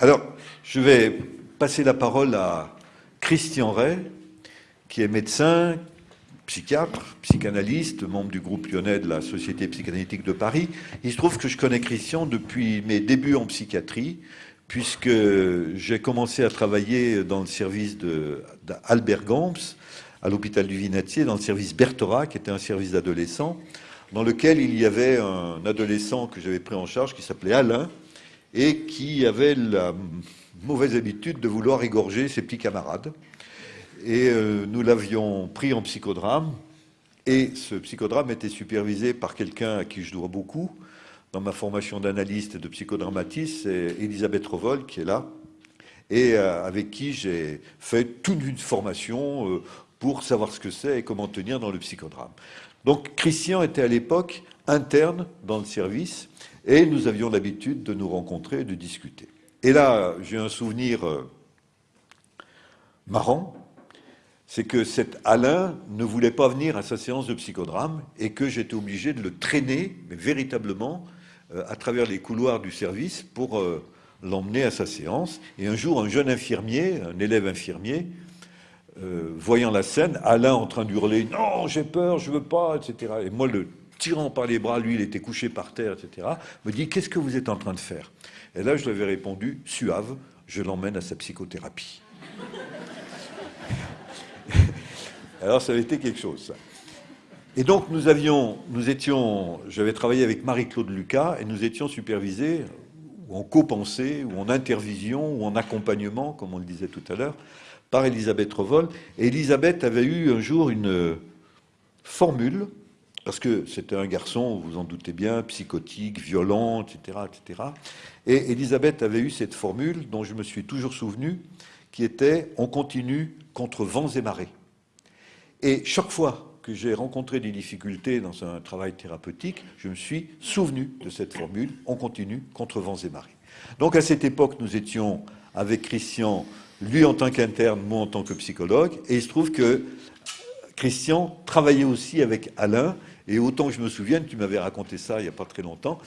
Alors, je vais passer la parole à Christian Ray, qui est médecin, psychiatre, psychanalyste, membre du groupe lyonnais de la Société psychanalytique de Paris. Il se trouve que je connais Christian depuis mes débuts en psychiatrie, puisque j'ai commencé à travailler dans le service d'Albert Gams, à l'hôpital du Vinatier, dans le service Bertorat, qui était un service d'adolescents, dans lequel il y avait un adolescent que j'avais pris en charge, qui s'appelait Alain, et qui avait la mauvaise habitude de vouloir égorger ses petits camarades. Et euh, nous l'avions pris en psychodrame, et ce psychodrame était supervisé par quelqu'un à qui je dois beaucoup dans ma formation d'analyste et de psychodramatiste, c'est Elisabeth Rovol qui est là, et euh, avec qui j'ai fait toute une formation euh, pour savoir ce que c'est et comment tenir dans le psychodrame. Donc Christian était à l'époque interne dans le service, et nous avions l'habitude de nous rencontrer et de discuter. Et là, j'ai un souvenir euh, marrant, c'est que cet Alain ne voulait pas venir à sa séance de psychodrame et que j'étais obligé de le traîner, mais véritablement, euh, à travers les couloirs du service pour euh, l'emmener à sa séance. Et un jour, un jeune infirmier, un élève infirmier, voyant la scène, Alain en train d'hurler « Non, j'ai peur, je veux pas », etc. Et moi, le tirant par les bras, lui, il était couché par terre, etc., me dit Qu'est-ce que vous êtes en train de faire? Et là, je lui avais répondu Suave, je l'emmène à sa psychothérapie. Alors, ça avait été quelque chose. Et donc, nous avions, nous étions, j'avais travaillé avec Marie-Claude Lucas et nous étions supervisés, ou en copensée, ou en intervision, ou en accompagnement, comme on le disait tout à l'heure, par Elisabeth Revol. Et Elisabeth avait eu un jour une formule parce que c'était un garçon, vous en doutez bien, psychotique, violent, etc., etc. Et Elisabeth avait eu cette formule dont je me suis toujours souvenu, qui était « on continue contre vents et marées ». Et chaque fois que j'ai rencontré des difficultés dans un travail thérapeutique, je me suis souvenu de cette formule « on continue contre vents et marées ». Donc à cette époque, nous étions avec Christian, lui en tant qu'interne, moi en tant que psychologue, et il se trouve que Christian travaillait aussi avec Alain, et autant que je me souvienne, tu m'avais raconté ça il n'y a pas très longtemps,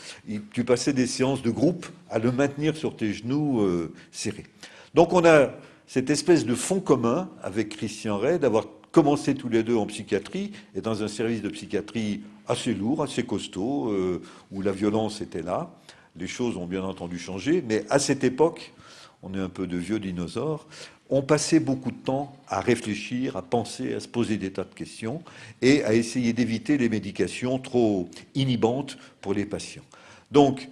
tu passais des séances de groupe à le maintenir sur tes genoux euh, serrés. Donc on a cette espèce de fond commun avec Christian Ray d'avoir commencé tous les deux en psychiatrie et dans un service de psychiatrie assez lourd, assez costaud, euh, où la violence était là. Les choses ont bien entendu changé, mais à cette époque, on est un peu de vieux dinosaures, on passait beaucoup de temps à réfléchir, à penser, à se poser des tas de questions et à essayer d'éviter les médications trop inhibantes pour les patients. Donc,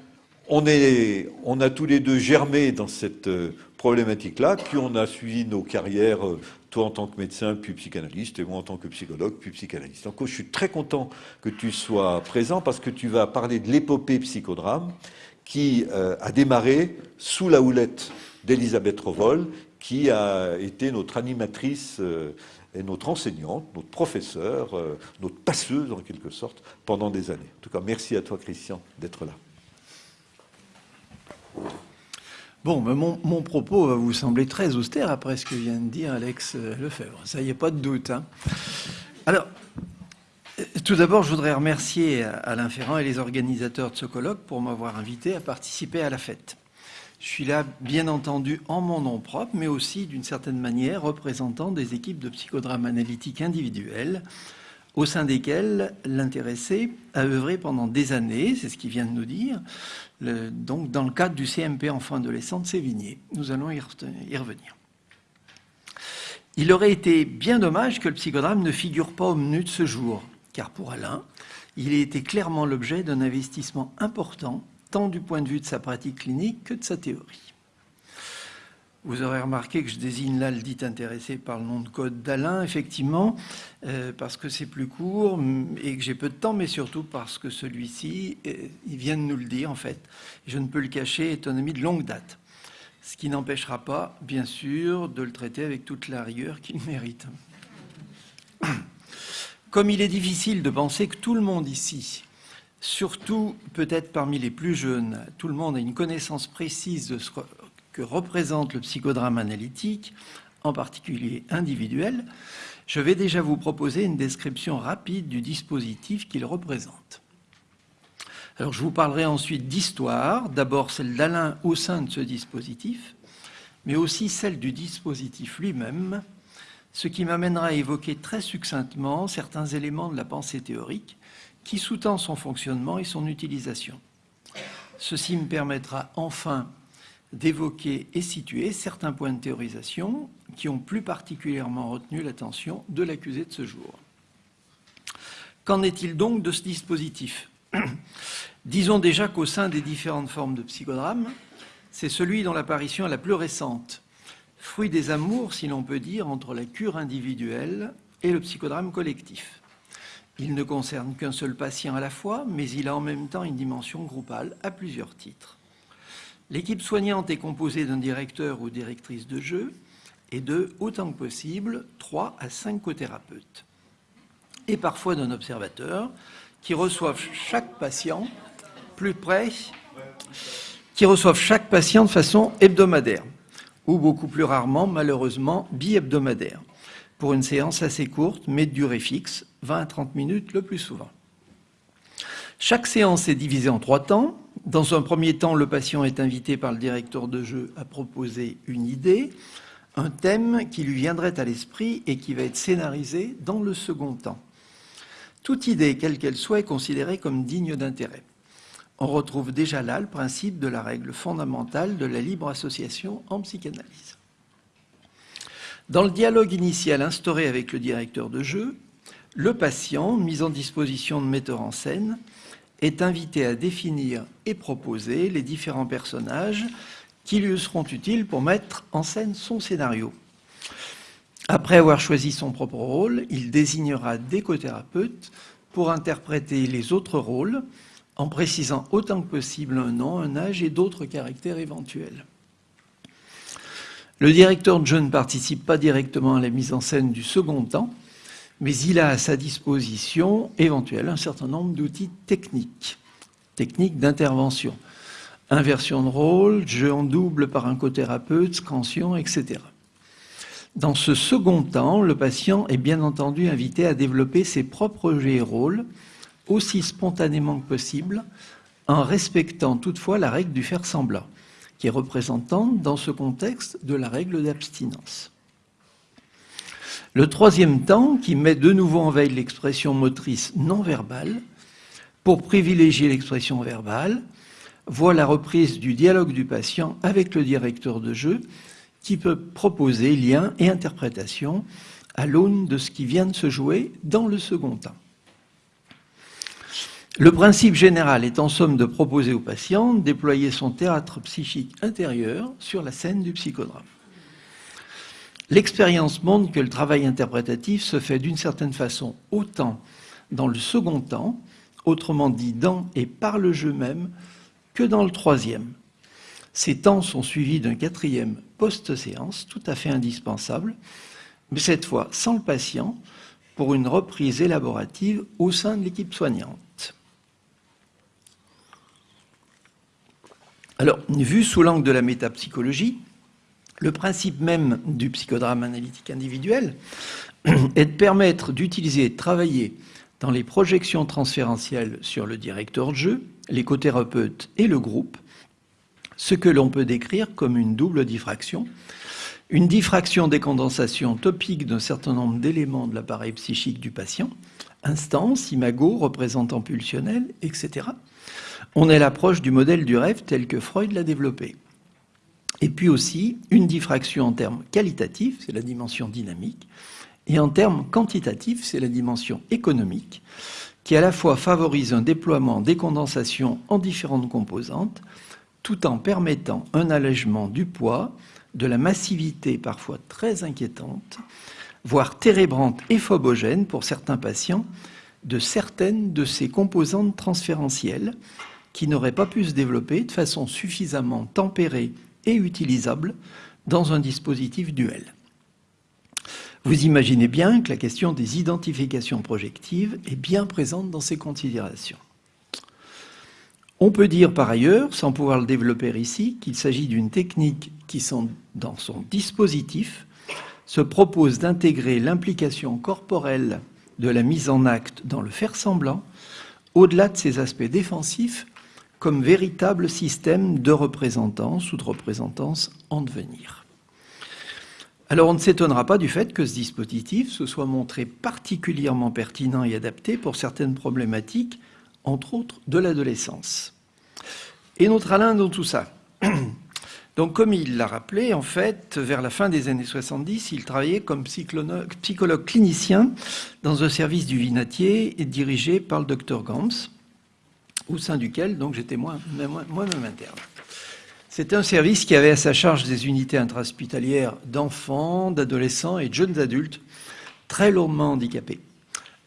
on, est, on a tous les deux germé dans cette euh, problématique-là, puis on a suivi nos carrières, euh, toi en tant que médecin, puis psychanalyste, et moi en tant que psychologue, puis psychanalyste. Donc, je suis très content que tu sois présent parce que tu vas parler de l'épopée psychodrame qui euh, a démarré sous la houlette d'Elisabeth Rovol qui a été notre animatrice euh, et notre enseignante, notre professeur, euh, notre passeuse en quelque sorte, pendant des années. En tout cas, merci à toi Christian d'être là. Bon, mon, propos va vous sembler très austère après ce que vient de dire Alex Lefebvre. Ça, y a pas de doute. Hein. Alors, tout d'abord, je voudrais remercier Alain Ferrand et les organisateurs de ce colloque pour m'avoir invité à participer à la fête. Je suis là, bien entendu, en mon nom propre, mais aussi, d'une certaine manière, représentant des équipes de psychodrame analytique individuelles, au sein desquelles l'intéressé a œuvré pendant des années, c'est ce qu'il vient de nous dire, donc dans le cadre du CMP enfant adolescent de Sévigné. Nous allons y, y revenir. Il aurait été bien dommage que le psychodrame ne figure pas au menu de ce jour, car pour Alain, il a été clairement l'objet d'un investissement important tant du point de vue de sa pratique clinique que de sa théorie. Vous aurez remarqué que je désigne là le dit intéressé par le nom de code d'Alain, effectivement, euh, parce que c'est plus court et que j'ai peu de temps, mais surtout parce que celui-ci, euh, il vient de nous le dire, en fait. Je ne peux le cacher, est un ami de longue date. Ce qui n'empêchera pas, bien sûr, de le traiter avec toute la rigueur qu'il mérite. Comme il est difficile de penser que tout le monde ici Surtout, peut-être parmi les plus jeunes, tout le monde a une connaissance précise de ce que représente le psychodrame analytique, en particulier individuel. Je vais déjà vous proposer une description rapide du dispositif qu'il représente. Alors je vous parlerai ensuite d'histoire, d'abord celle d'Alain au sein de ce dispositif, mais aussi celle du dispositif lui-même, ce qui m'amènera à évoquer très succinctement certains éléments de la pensée théorique qui sous-tend son fonctionnement et son utilisation. Ceci me permettra enfin d'évoquer et situer certains points de théorisation qui ont plus particulièrement retenu l'attention de l'accusé de ce jour. Qu'en est-il donc de ce dispositif? Disons déjà qu'au sein des différentes formes de psychodrame, c'est celui dont l'apparition est la plus récente, fruit des amours, si l'on peut dire, entre la cure individuelle et le psychodrame collectif. Il ne concerne qu'un seul patient à la fois, mais il a en même temps une dimension groupale à plusieurs titres. L'équipe soignante est composée d'un directeur ou directrice de jeu et de, autant que possible, trois à cinq co-thérapeutes. Et parfois d'un observateur qui reçoivent chaque patient plus près, qui reçoivent chaque patient de façon hebdomadaire, ou beaucoup plus rarement, malheureusement, bi-hebdomadaire, pour une séance assez courte, mais de durée fixe, 20 à 30 minutes le plus souvent. Chaque séance est divisée en trois temps. Dans un premier temps, le patient est invité par le directeur de jeu à proposer une idée, un thème qui lui viendrait à l'esprit et qui va être scénarisé dans le second temps. Toute idée, quelle qu'elle soit, est considérée comme digne d'intérêt. On retrouve déjà là le principe de la règle fondamentale de la libre association en psychanalyse. Dans le dialogue initial instauré avec le directeur de jeu, le patient, mis en disposition de metteur en scène, est invité à définir et proposer les différents personnages qui lui seront utiles pour mettre en scène son scénario. Après avoir choisi son propre rôle, il désignera des co-thérapeutes pour interpréter les autres rôles en précisant autant que possible un nom, un âge et d'autres caractères éventuels. Le directeur de jeu ne participe pas directement à la mise en scène du second temps, mais il a à sa disposition éventuellement un certain nombre d'outils techniques, techniques d'intervention. Inversion de rôle, jeu en double par un co-thérapeute, scansion, etc. Dans ce second temps, le patient est bien entendu invité à développer ses propres jeux et rôles aussi spontanément que possible, en respectant toutefois la règle du faire semblant, qui est représentante dans ce contexte de la règle d'abstinence. Le troisième temps, qui met de nouveau en veille l'expression motrice non verbale, pour privilégier l'expression verbale, voit la reprise du dialogue du patient avec le directeur de jeu, qui peut proposer lien et interprétation à l'aune de ce qui vient de se jouer dans le second temps. Le principe général est en somme de proposer au patient de déployer son théâtre psychique intérieur sur la scène du psychodrame. L'expérience montre que le travail interprétatif se fait d'une certaine façon autant dans le second temps, autrement dit dans et par le jeu même, que dans le troisième. Ces temps sont suivis d'un quatrième post-séance, tout à fait indispensable, mais cette fois sans le patient, pour une reprise élaborative au sein de l'équipe soignante. Alors, vu sous l'angle de la métapsychologie, le principe même du psychodrame analytique individuel est de permettre d'utiliser et de travailler dans les projections transférentielles sur le directeur de jeu, l'écothérapeute et le groupe, ce que l'on peut décrire comme une double diffraction, une diffraction des condensations topiques d'un certain nombre d'éléments de l'appareil psychique du patient, instance, imago, représentant pulsionnel, etc. On est l'approche du modèle du rêve tel que Freud l'a développé. Et puis aussi une diffraction en termes qualitatifs, c'est la dimension dynamique, et en termes quantitatifs, c'est la dimension économique, qui à la fois favorise un déploiement des condensations en différentes composantes, tout en permettant un allègement du poids, de la massivité parfois très inquiétante, voire térébrante et phobogène pour certains patients, de certaines de ces composantes transférentielles qui n'auraient pas pu se développer de façon suffisamment tempérée et utilisable dans un dispositif duel. Vous imaginez bien que la question des identifications projectives est bien présente dans ces considérations. On peut dire par ailleurs, sans pouvoir le développer ici, qu'il s'agit d'une technique qui, dans son dispositif, se propose d'intégrer l'implication corporelle de la mise en acte dans le faire semblant, au-delà de ses aspects défensifs comme véritable système de représentance ou de représentance en devenir. Alors on ne s'étonnera pas du fait que ce dispositif se soit montré particulièrement pertinent et adapté pour certaines problématiques, entre autres de l'adolescence. Et notre Alain dans tout ça Donc comme il l'a rappelé, en fait, vers la fin des années 70, il travaillait comme psychologue clinicien dans un service du Vinatier dirigé par le docteur Gams, au sein duquel donc j'étais moi-même interne. C'était un service qui avait à sa charge des unités intrahospitalières d'enfants, d'adolescents et de jeunes adultes très lourdement handicapés,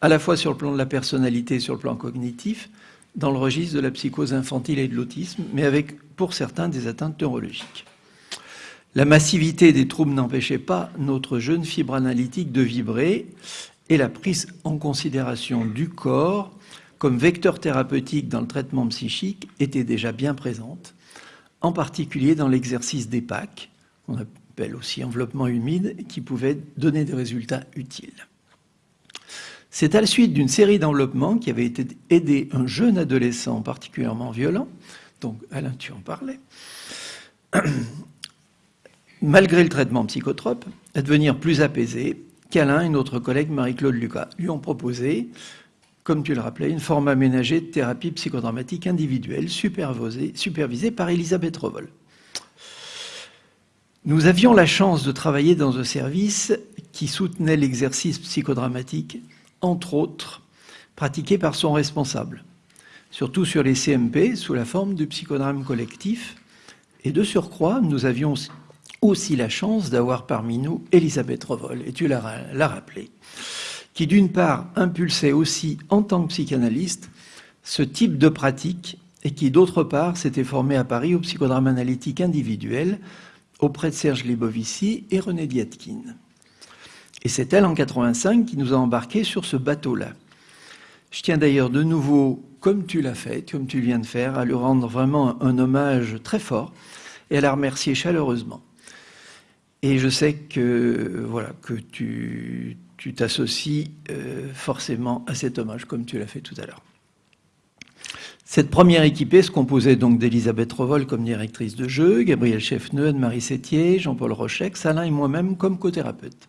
à la fois sur le plan de la personnalité et sur le plan cognitif, dans le registre de la psychose infantile et de l'autisme, mais avec, pour certains, des atteintes neurologiques. La massivité des troubles n'empêchait pas notre jeune fibre analytique de vibrer et la prise en considération du corps comme vecteur thérapeutique dans le traitement psychique était déjà bien présente en particulier dans l'exercice des PAC, qu'on appelle aussi enveloppement humide, qui pouvait donner des résultats utiles. C'est à la suite d'une série d'enveloppements qui avait été aidé un jeune adolescent particulièrement violent, donc Alain, tu en parlais, malgré le traitement psychotrope, à devenir plus apaisé, qu'Alain et notre collègue Marie-Claude Lucas lui ont proposé comme tu le rappelais, une forme aménagée de thérapie psychodramatique individuelle supervisée, par Elisabeth Revol. Nous avions la chance de travailler dans un service qui soutenait l'exercice psychodramatique, entre autres, pratiqué par son responsable, surtout sur les CMP sous la forme du psychodrame collectif. Et de surcroît, nous avions aussi la chance d'avoir parmi nous Elisabeth Revol, et tu l'as rappelé qui d'une part impulsait aussi en tant que psychanalyste ce type de pratique et qui d'autre part s'était formé à Paris au psychodrame analytique individuel auprès de Serge Libovici et René Diatkin. Et c'est elle en 85 qui nous a embarqués sur ce bateau-là. Je tiens d'ailleurs de nouveau, comme tu l'as fait, comme tu viens de faire, à lui rendre vraiment un hommage très fort et à la remercier chaleureusement. Et je sais que, voilà, que tu, tu t'associes euh, forcément à cet hommage, comme tu l'as fait tout à l'heure. Cette première équipée se composait donc d'Elisabeth Revol comme directrice de jeu, Gabriel Cheffneux, Anne-Marie Sétier, Jean-Paul Rochec, Salin et moi-même comme co-thérapeute.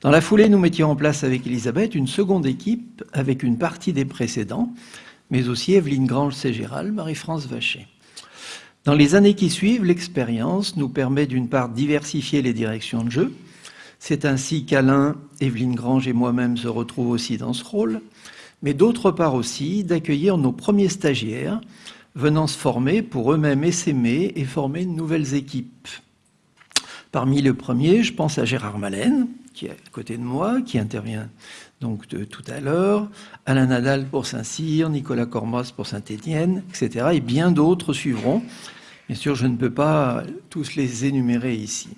Dans la foulée, nous mettions en place avec Elisabeth une seconde équipe avec une partie des précédents, mais aussi Evelyne Grange-Ségéral, Marie-France Vacher. Dans les années qui suivent, l'expérience nous permet d'une part diversifier les directions de jeu, c'est ainsi qu'Alain, Evelyne Grange et moi-même se retrouvent aussi dans ce rôle, mais d'autre part aussi d'accueillir nos premiers stagiaires venant se former pour eux-mêmes essaimer et former de nouvelles équipes. Parmi les premiers, je pense à Gérard Malène, qui est à côté de moi, qui intervient donc de tout à l'heure, Alain Nadal pour Saint-Cyr, Nicolas Cormos pour Saint-Étienne, etc. Et bien d'autres suivront. Bien sûr, je ne peux pas tous les énumérer ici.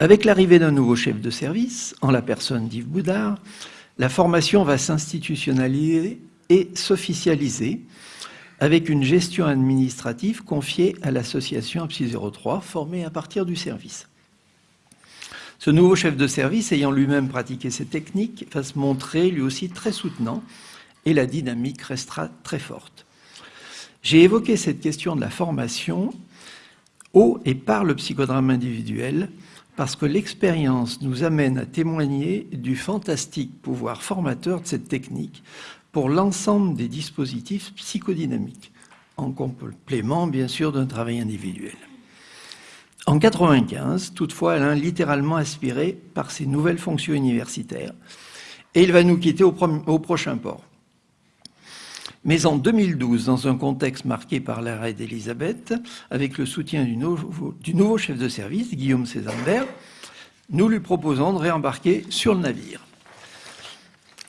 Avec l'arrivée d'un nouveau chef de service, en la personne d'Yves Boudard, la formation va s'institutionnaliser et s'officialiser avec une gestion administrative confiée à l'association APSI 03, formée à partir du service. Ce nouveau chef de service, ayant lui-même pratiqué ces techniques, va se montrer lui aussi très soutenant et la dynamique restera très forte. J'ai évoqué cette question de la formation au et par le psychodrame individuel parce que l'expérience nous amène à témoigner du fantastique pouvoir formateur de cette technique pour l'ensemble des dispositifs psychodynamiques, en complément bien sûr d'un travail individuel. En 1995, toutefois, Alain littéralement aspiré par ses nouvelles fonctions universitaires et il va nous quitter au, prochain port. Mais en 2012, dans un contexte marqué par l'arrêt d'Elisabeth, avec le soutien du nouveau, chef de service, Guillaume Césambert, nous lui proposons de réembarquer sur le navire.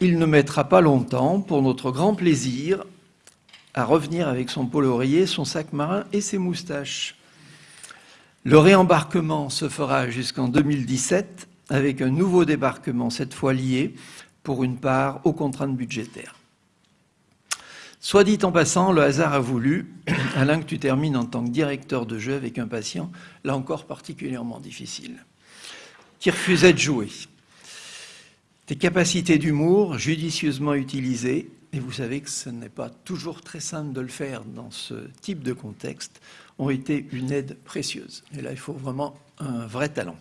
Il ne mettra pas longtemps, pour notre grand plaisir, à revenir avec son pôle son sac marin et ses moustaches. Le réembarquement se fera jusqu'en 2017 avec un nouveau débarquement, cette fois lié, pour une part, aux contraintes budgétaires. Soit dit en passant, le hasard a voulu, Alain, que tu termines en tant que directeur de jeu avec un patient, là encore particulièrement difficile, qui refusait de jouer. Tes capacités d'humour, judicieusement utilisées, et vous savez que ce n'est pas toujours très simple de le faire dans ce type de contexte, ont été une aide précieuse. Et là, il faut vraiment un vrai talent.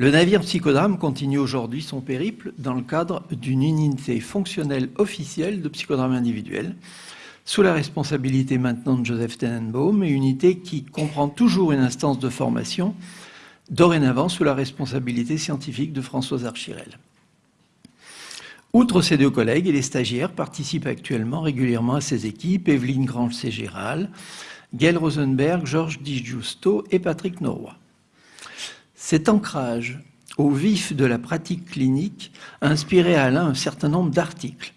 Le navire psychodrame continue aujourd'hui son périple dans le cadre d'une unité fonctionnelle officielle de psychodrame individuel, sous la responsabilité maintenant de Joseph Tenenbaum, et unité qui comprend toujours une instance de formation, dorénavant sous la responsabilité scientifique de Françoise Archirel. Outre ces deux collègues, et les stagiaires participent actuellement régulièrement à ces équipes, Evelyne Grange-Ségéral, Gail Rosenberg, Georges Di Giusto et Patrick Norroy. Cet ancrage au vif de la pratique clinique a inspiré à Alain un certain nombre d'articles,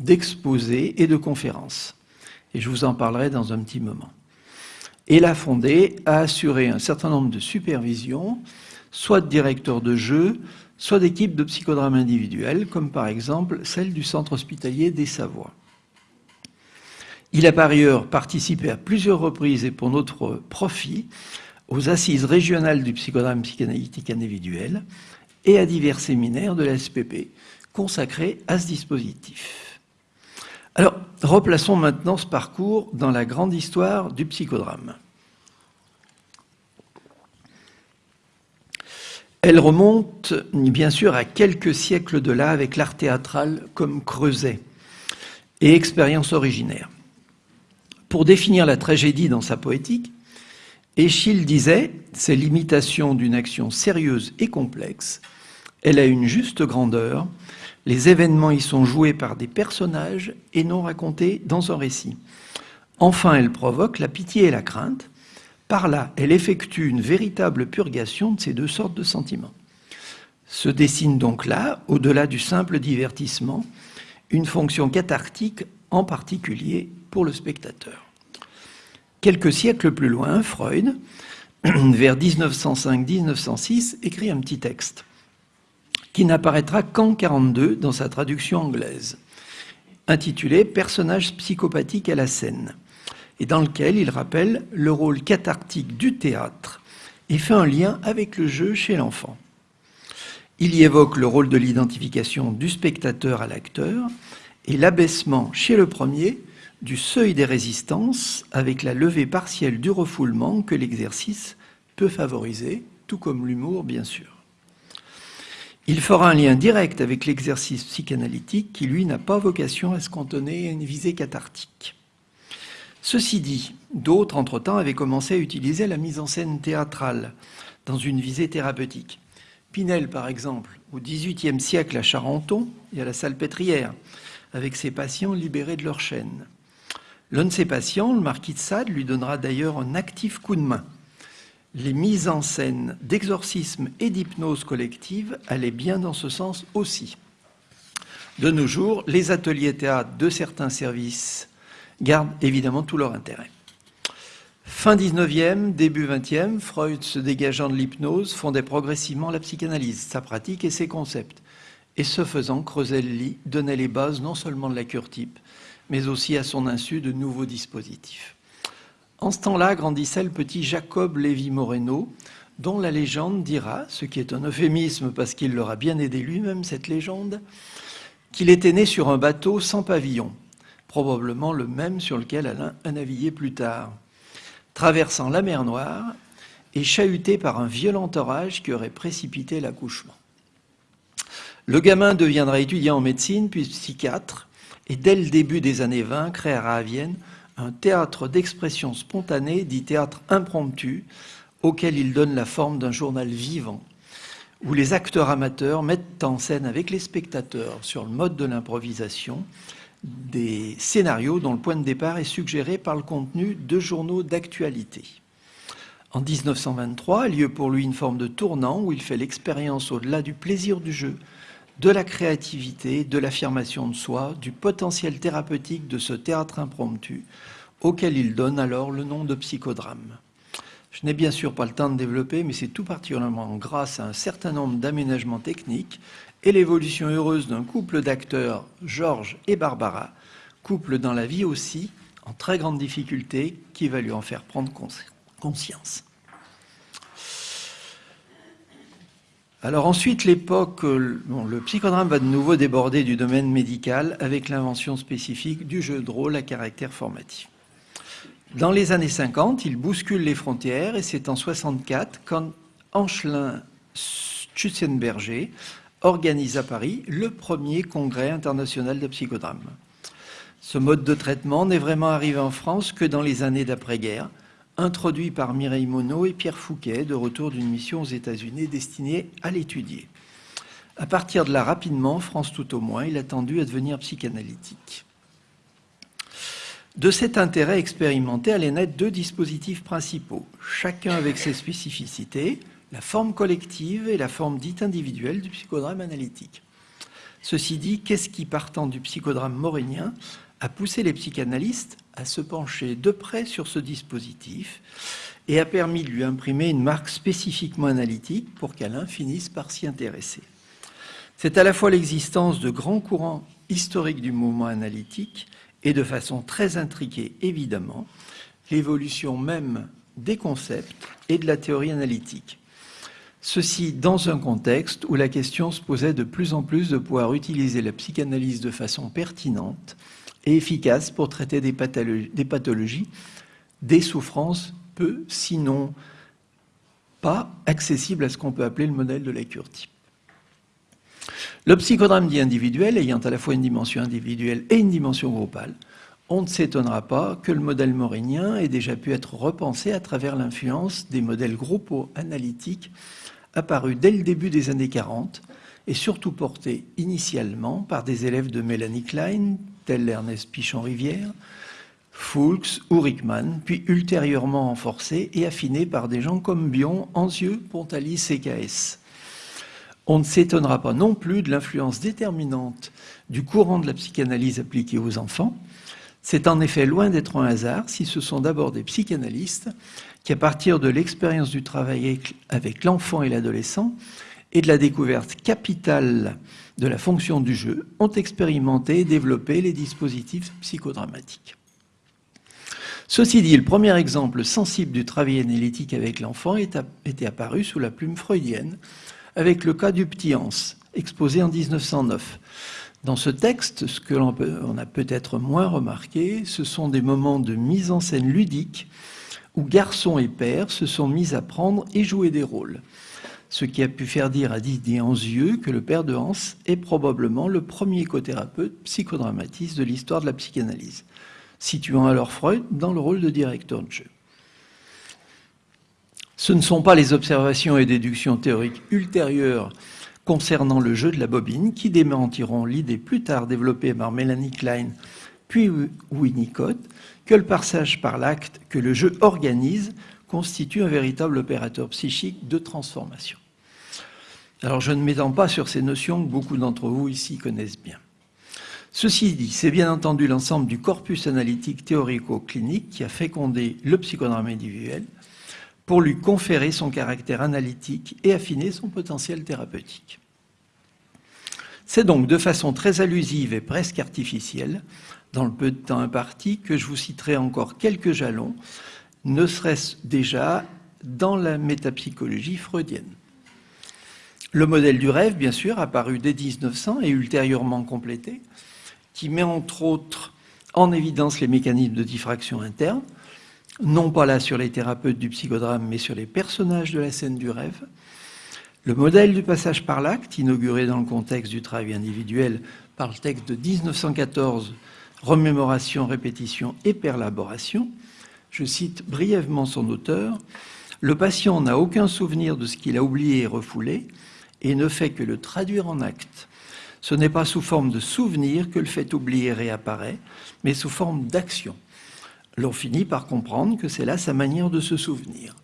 d'exposés et de conférences. Et je vous en parlerai dans un petit moment. Et la Fondée a assuré un certain nombre de supervisions, soit de directeurs de jeu, soit d'équipes de psychodrame individuel, comme par exemple celle du centre hospitalier des Savoies. Il a par ailleurs participé à plusieurs reprises et pour notre profit aux assises régionales du psychodrame psychanalytique individuel et à divers séminaires de la SPP consacrés à ce dispositif. Alors, replaçons maintenant ce parcours dans la grande histoire du psychodrame. Elle remonte bien sûr à quelques siècles de là avec l'art théâtral comme creuset et expérience originaire. Pour définir la tragédie dans sa poétique, Échille disait « c'est l'imitation d'une action sérieuse et complexe, elle a une juste grandeur, les événements y sont joués par des personnages et non racontés dans un récit. Enfin, elle provoque la pitié et la crainte, par là, elle effectue une véritable purgation de ces deux sortes de sentiments. Se dessine donc là, au-delà du simple divertissement, une fonction cathartique en particulier pour le spectateur. Quelques siècles plus loin, Freud, vers 1905-1906, écrit un petit texte qui n'apparaîtra qu'en 1942 dans sa traduction anglaise, intitulé Personnages psychopathiques à la scène, et dans lequel il rappelle le rôle cathartique du théâtre et fait un lien avec le jeu chez l'enfant. Il y évoque le rôle de l'identification du spectateur à l'acteur et l'abaissement chez le premier du seuil des résistances avec la levée partielle du refoulement que l'exercice peut favoriser, tout comme l'humour bien sûr. Il fera un lien direct avec l'exercice psychanalytique qui, lui, n'a pas vocation à se cantonner à une visée cathartique. Ceci dit, d'autres, entre-temps, avaient commencé à utiliser la mise en scène théâtrale dans une visée thérapeutique. Pinel, par exemple, au XVIIIe siècle à Charenton, y a la salpêtrière, avec ses patients libérés de leur chaîne. L'un de ses patients, le marquis de Sade, lui donnera d'ailleurs un actif coup de main. Les mises en scène d'exorcisme et d'hypnose collective allaient bien dans ce sens aussi. De nos jours, les ateliers théâtre de certains services gardent évidemment tout leur intérêt. Fin 19e, début 20e, Freud, se dégageant de l'hypnose, fondait progressivement la psychanalyse, sa pratique et ses concepts. Et ce faisant, lit, donnait les bases non seulement de la cure type, mais aussi à son insu de nouveaux dispositifs. En ce temps-là grandissait le petit Jacob Lévy Moreno, dont la légende dira, ce qui est un euphémisme parce qu'il l'aura bien aidé lui-même, cette légende, qu'il était né sur un bateau sans pavillon, probablement le même sur lequel Alain a navigué plus tard, traversant la mer Noire et chahuté par un violent orage qui aurait précipité l'accouchement. Le gamin deviendra étudiant en médecine, puis psychiatre, et dès le début des années 20 créera à Vienne un théâtre d'expression spontanée, dit théâtre impromptu, auquel il donne la forme d'un journal vivant, où les acteurs amateurs mettent en scène avec les spectateurs, sur le mode de l'improvisation, des scénarios dont le point de départ est suggéré par le contenu de journaux d'actualité. En 1923 a lieu pour lui une forme de tournant où il fait l'expérience au-delà du plaisir du jeu, de la créativité, de l'affirmation de soi, du potentiel thérapeutique de ce théâtre impromptu, auquel il donne alors le nom de psychodrame. Je n'ai bien sûr pas le temps de développer, mais c'est tout particulièrement grâce à un certain nombre d'aménagements techniques et l'évolution heureuse d'un couple d'acteurs, Georges et Barbara, couple dans la vie aussi, en très grande difficulté, qui va lui en faire prendre conscience. Alors ensuite, l'époque, euh, le psychodrame va de nouveau déborder du domaine médical avec l'invention spécifique du jeu de rôle à caractère formatif. Dans les années 50, il bouscule les frontières et c'est en 64 quand Anchelin Schutzenberger organise à Paris le premier congrès international de psychodrame. Ce mode de traitement n'est vraiment arrivé en France que dans les années d'après-guerre, introduit par Mireille Monod et Pierre Fouquet, de retour d'une mission aux États-Unis destinée à l'étudier. À partir de là, rapidement, France tout au moins, il a tendu à devenir psychanalytique. De cet intérêt expérimenté allaient naître deux dispositifs principaux, chacun avec ses spécificités, la forme collective et la forme dite individuelle du psychodrame analytique. Ceci dit, qu'est-ce qui, partant du psychodrame morénien, a poussé les psychanalystes à se pencher de près sur ce dispositif et a permis de lui imprimer une marque spécifiquement analytique pour qu'Alain finisse par s'y intéresser. C'est à la fois l'existence de grands courants historiques du mouvement analytique et de façon très intriquée, évidemment, l'évolution même des concepts et de la théorie analytique. Ceci dans un contexte où la question se posait de plus en plus de pouvoir utiliser la psychanalyse de façon pertinente et efficace pour traiter des pathologies, des, souffrances peu, sinon pas accessibles à ce qu'on peut appeler le modèle de la cure type. Le psychodrame dit individuel, ayant à la fois une dimension individuelle et une dimension groupale, on ne s'étonnera pas que le modèle morinien ait déjà pu être repensé à travers l'influence des modèles groupaux analytiques apparus dès le début des années 40 et surtout portés initialement par des élèves de Mélanie Klein, tel Ernest Pichon-Rivière, Fulks ou Rickman, puis ultérieurement renforcés et affinés par des gens comme Bion, Anzieux, Pontalis et KS. On ne s'étonnera pas non plus de l'influence déterminante du courant de la psychanalyse appliquée aux enfants. C'est en effet loin d'être un hasard si ce sont d'abord des psychanalystes qui, à partir de l'expérience du travail avec l'enfant et l'adolescent et de la découverte capitale de la fonction du jeu, ont expérimenté et développé les dispositifs psychodramatiques. Ceci dit, le premier exemple sensible du travail analytique avec l'enfant était apparu sous la plume freudienne, avec le cas du petit Hans, exposé en 1909. Dans ce texte, ce que l'on a peut-être moins remarqué, ce sont des moments de mise en scène ludique où garçons et pères se sont mis à prendre et jouer des rôles. Ce qui a pu faire dire à Didier Anzieux que le père de Hans est probablement le premier cothérapeute psychodramatiste de l'histoire de la psychanalyse, situant alors Freud dans le rôle de directeur de jeu. Ce ne sont pas les observations et déductions théoriques ultérieures concernant le jeu de la bobine qui démentiront l'idée plus tard développée par Mélanie Klein puis Winnicott que le passage par l'acte que le jeu organise constitue un véritable opérateur psychique de transformation. Alors je ne m'étends pas sur ces notions que beaucoup d'entre vous ici connaissent bien. Ceci dit, c'est bien entendu l'ensemble du corpus analytique théorico-clinique qui a fécondé le psychodrame individuel pour lui conférer son caractère analytique et affiner son potentiel thérapeutique. C'est donc de façon très allusive et presque artificielle dans le peu de temps imparti que je vous citerai encore quelques jalons, ne serait-ce déjà dans la métapsychologie freudienne. Le modèle du rêve, bien sûr, apparu dès 1900 et ultérieurement complété, qui met entre autres en évidence les mécanismes de diffraction interne, non pas là sur les thérapeutes du psychodrame, mais sur les personnages de la scène du rêve. Le modèle du passage par l'acte, inauguré dans le contexte du travail individuel par le texte de 1914 remémoration, répétition et perlaboration. Je cite brièvement son auteur. Le patient n'a aucun souvenir de ce qu'il a oublié et refoulé et ne fait que le traduire en acte. Ce n'est pas sous forme de souvenir que le fait oublier réapparaît, mais sous forme d'action. L'on finit par comprendre que c'est là sa manière de se souvenir.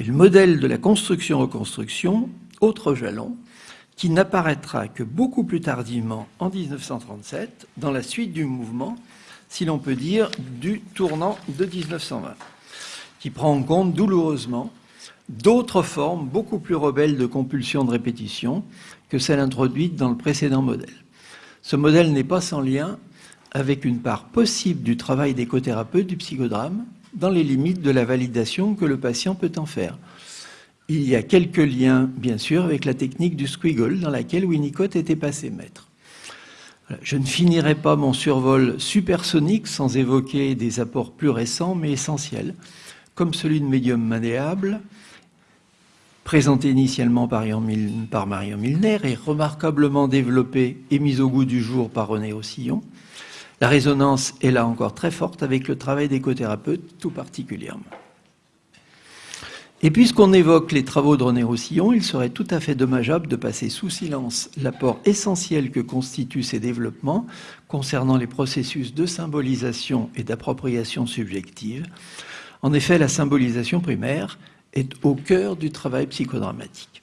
Et le modèle de la construction-reconstruction, autre jalon, qui n'apparaîtra que beaucoup plus tardivement, en 1937, dans la suite du mouvement, si l'on peut dire, du tournant de 1920, qui prend en compte douloureusement d'autres formes beaucoup plus rebelles de compulsion de répétition que celles introduites dans le précédent modèle. Ce modèle n'est pas sans lien avec une part possible du travail d'écothérapeute du psychodrame dans les limites de la validation que le patient peut en faire. il y a quelques liens, bien sûr, avec la technique du squiggle dans laquelle Winnicott était passé maître. Je ne finirai pas mon survol supersonique sans évoquer des apports plus récents mais essentiels, comme celui de médium malléable, présenté initialement par, Marion Milner et remarquablement développé et mis au goût du jour par René Ossillon. La résonance est là encore très forte avec le travail d'écothérapeutes tout particulièrement. Et puisqu'on évoque les travaux de René Roussillon, il serait tout à fait dommageable de passer sous silence l'apport essentiel que constituent ces développements concernant les processus de symbolisation et d'appropriation subjective. En effet, la symbolisation primaire est au cœur du travail psychodramatique.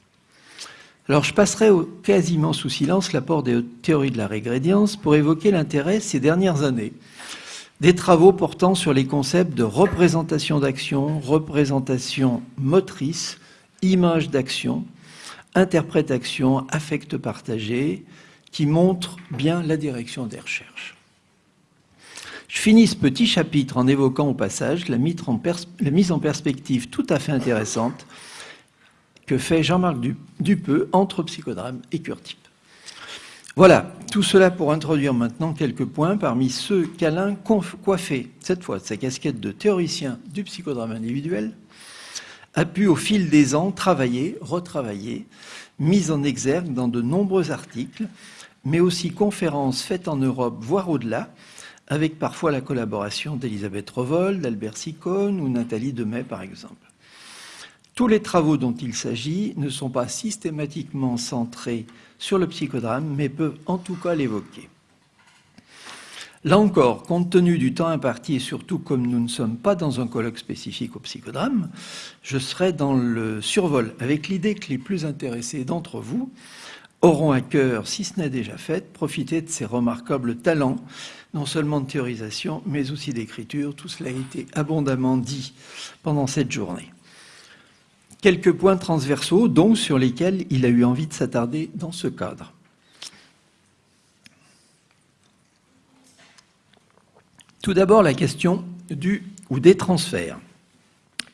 Alors je passerai quasiment sous silence l'apport des théories de la régrédience pour évoquer l'intérêt ces dernières années des travaux portant sur les concepts de représentation d'action, représentation motrice, image d'action, interprétation, affect partagé, qui montrent bien la direction des recherches. Je finis ce petit chapitre en évoquant au passage la mise en, perspective tout à fait intéressante que fait Jean-Marc Dupeux entre psychodrame et cure-type. Voilà, tout cela pour introduire maintenant quelques points parmi ceux qu'Alain coiffé, cette fois de sa casquette de théoricien du psychodrame individuel, a pu au fil des ans travailler, retravailler, mis en exergue dans de nombreux articles, mais aussi conférences faites en Europe, voire au-delà, avec parfois la collaboration d'Elisabeth Revol, d'Albert Sicone ou Nathalie Demet par exemple. Tous les travaux dont il s'agit ne sont pas systématiquement centrés sur le psychodrame, mais peuvent en tout cas l'évoquer. Là encore, compte tenu du temps imparti et surtout comme nous ne sommes pas dans un colloque spécifique au psychodrame, je serai dans le survol avec l'idée que les plus intéressés d'entre vous auront à cœur, si ce n'est déjà fait, profiter de ces remarquables talents, non seulement de théorisation, mais aussi d'écriture. Tout cela a été abondamment dit pendant cette journée quelques points transversaux, donc sur lesquels il a eu envie de s'attarder dans ce cadre. Tout d'abord, la question du ou des transferts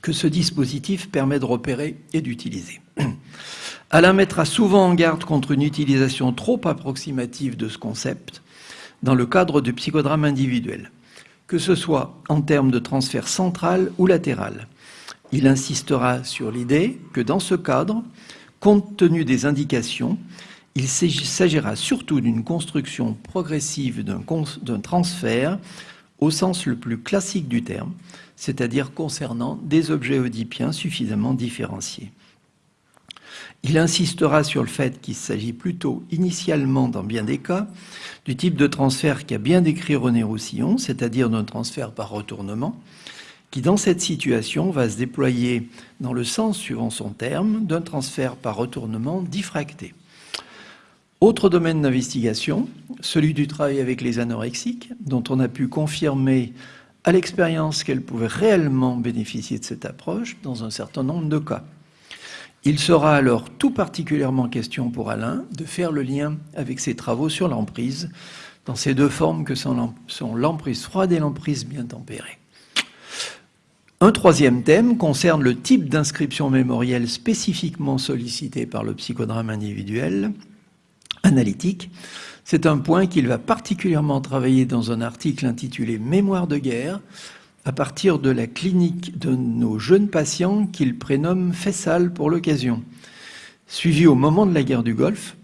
que ce dispositif permet de repérer et d'utiliser. Alain mettra souvent en garde contre une utilisation trop approximative de ce concept dans le cadre du psychodrame individuel, que ce soit en termes de transfert central ou latéral, il insistera sur l'idée que dans ce cadre, compte tenu des indications, il s'agira surtout d'une construction progressive d'un transfert au sens le plus classique du terme, c'est-à-dire concernant des objets oedipiens suffisamment différenciés. Il insistera sur le fait qu'il s'agit plutôt, initialement, dans bien des cas, du type de transfert qu'a bien décrit René Roussillon, c'est-à-dire d'un transfert par retournement, qui dans cette situation va se déployer dans le sens, suivant son terme, d'un transfert par retournement diffracté. Autre domaine d'investigation, celui du travail avec les anorexiques, dont on a pu confirmer à l'expérience qu'elles pouvaient réellement bénéficier de cette approche dans un certain nombre de cas. Il sera alors tout particulièrement question pour Alain de faire le lien avec ses travaux sur l'emprise, dans ces deux formes que sont l'emprise froide et l'emprise bien tempérée. Un troisième thème concerne le type d'inscription mémorielle spécifiquement sollicité par le psychodrame individuel analytique. C'est un point qu'il va particulièrement travailler dans un article intitulé Mémoire de guerre, à partir de la clinique de nos jeunes patients qu'il prénomme Fessal pour l'occasion. Suivi au moment de la guerre du Golfe,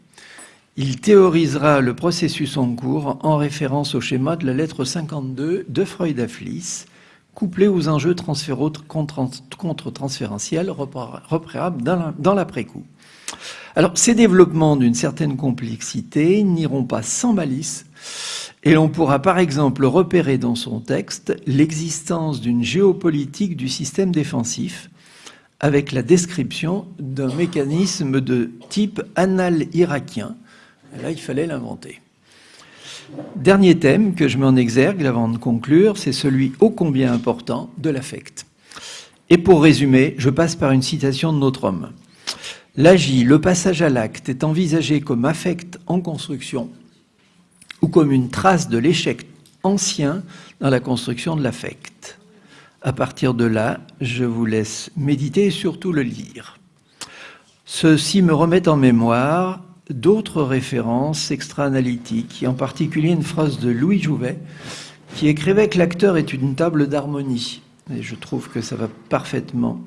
il théorisera le processus en cours en référence au schéma de la lettre 52 de Freud à couplé aux enjeux contre-transférentiels repérables dans l'après-coup. Alors, ces développements d'une certaine complexité n'iront pas sans malice, et l'on pourra par exemple repérer dans son texte l'existence d'une géopolitique du système défensif, avec la description d'un mécanisme de type anal-irakien. Là, il fallait l'inventer. Dernier thème que je mets en exergue avant de conclure, c'est celui ô combien important de l'affect. Et pour résumer, je passe par une citation de notre homme. L'agit, le passage à l'acte, est envisagé comme affect en construction ou comme une trace de l'échec ancien dans la construction de l'affect. À partir de là, je vous laisse méditer et surtout le lire. Ceci me remet en mémoire d'autres références extra-analytiques, et en particulier une phrase de Louis Jouvet, qui écrivait que l'acteur est une table d'harmonie. Et je trouve que ça va parfaitement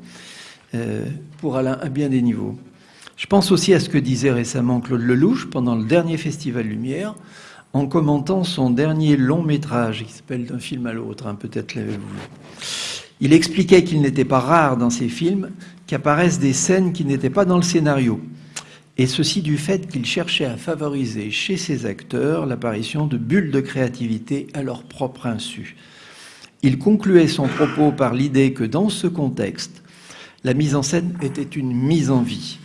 euh, pour Alain à bien des niveaux. Je pense aussi à ce que disait récemment Claude Lelouch pendant le dernier Festival Lumière, en commentant son dernier long métrage, qui s'appelle D'un film à l'autre, hein, peut-être l'avez-vous Il expliquait qu'il n'était pas rare dans ses films qu'apparaissent des scènes qui n'étaient pas dans le scénario, et ceci du fait qu'il cherchait à favoriser chez ses acteurs l'apparition de bulles de créativité à leur propre insu. Il concluait son propos par l'idée que dans ce contexte, la mise en scène était une mise en vie.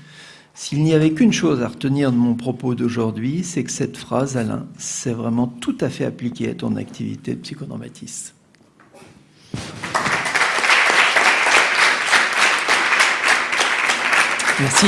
S'il n'y avait qu'une chose à retenir de mon propos d'aujourd'hui, c'est que cette phrase, Alain, c'est vraiment tout à fait appliqué à ton activité de psychodramatiste. Merci.